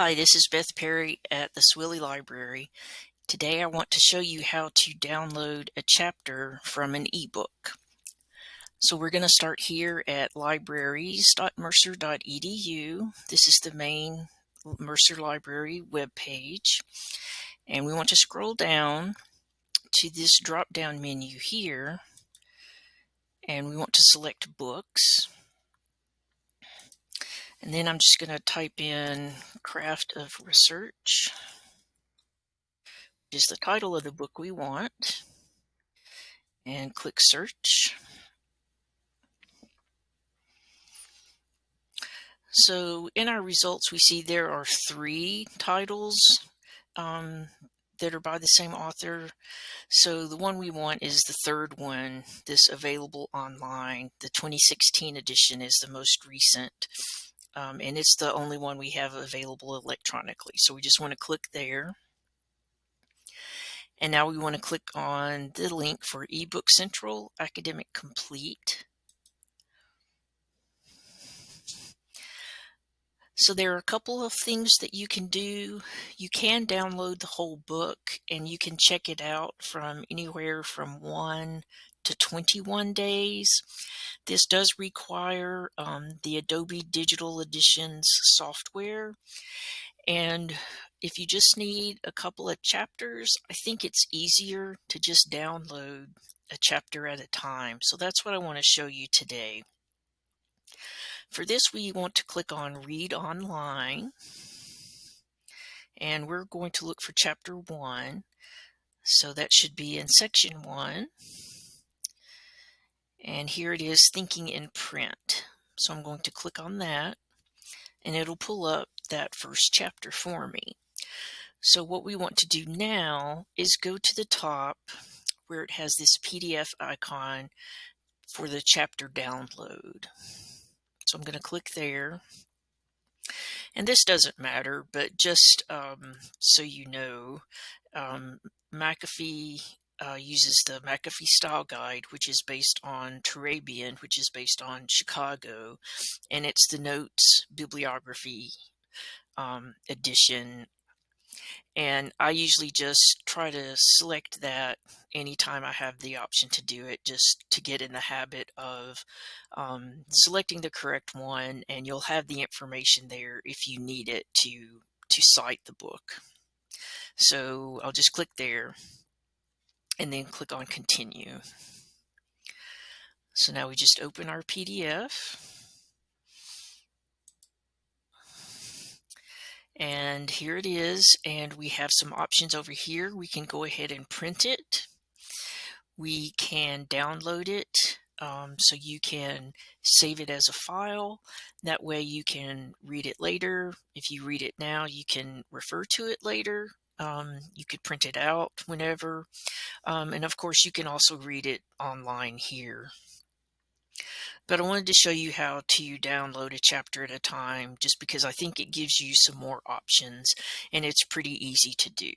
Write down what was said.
Hi, this is Beth Perry at the Swilley Library. Today I want to show you how to download a chapter from an ebook. So we're going to start here at libraries.mercer.edu. This is the main Mercer Library web page. And we want to scroll down to this drop down menu here. And we want to select books. And then I'm just going to type in Craft of Research, which is the title of the book we want, and click Search. So in our results, we see there are three titles um, that are by the same author. So the one we want is the third one, this available online. The 2016 edition is the most recent um, and it's the only one we have available electronically. So we just want to click there. And now we want to click on the link for eBook Central Academic Complete. So there are a couple of things that you can do. You can download the whole book and you can check it out from anywhere from one to 21 days. This does require um, the Adobe Digital Editions software. And if you just need a couple of chapters, I think it's easier to just download a chapter at a time. So that's what I want to show you today. For this, we want to click on Read Online. And we're going to look for chapter one. So that should be in section one. And here it is, Thinking in Print. So I'm going to click on that and it'll pull up that first chapter for me. So what we want to do now is go to the top where it has this PDF icon for the chapter download. So I'm going to click there. And this doesn't matter, but just um, so you know, um, McAfee uh, uses the McAfee Style Guide, which is based on Turabian, which is based on Chicago, and it's the Notes Bibliography um, edition. And I usually just try to select that anytime I have the option to do it, just to get in the habit of um, selecting the correct one, and you'll have the information there if you need it to to cite the book. So I'll just click there and then click on continue. So now we just open our PDF. And here it is. And we have some options over here. We can go ahead and print it. We can download it. Um, so you can save it as a file. That way you can read it later. If you read it now, you can refer to it later. Um, you could print it out whenever. Um, and of course, you can also read it online here. But I wanted to show you how to download a chapter at a time just because I think it gives you some more options and it's pretty easy to do.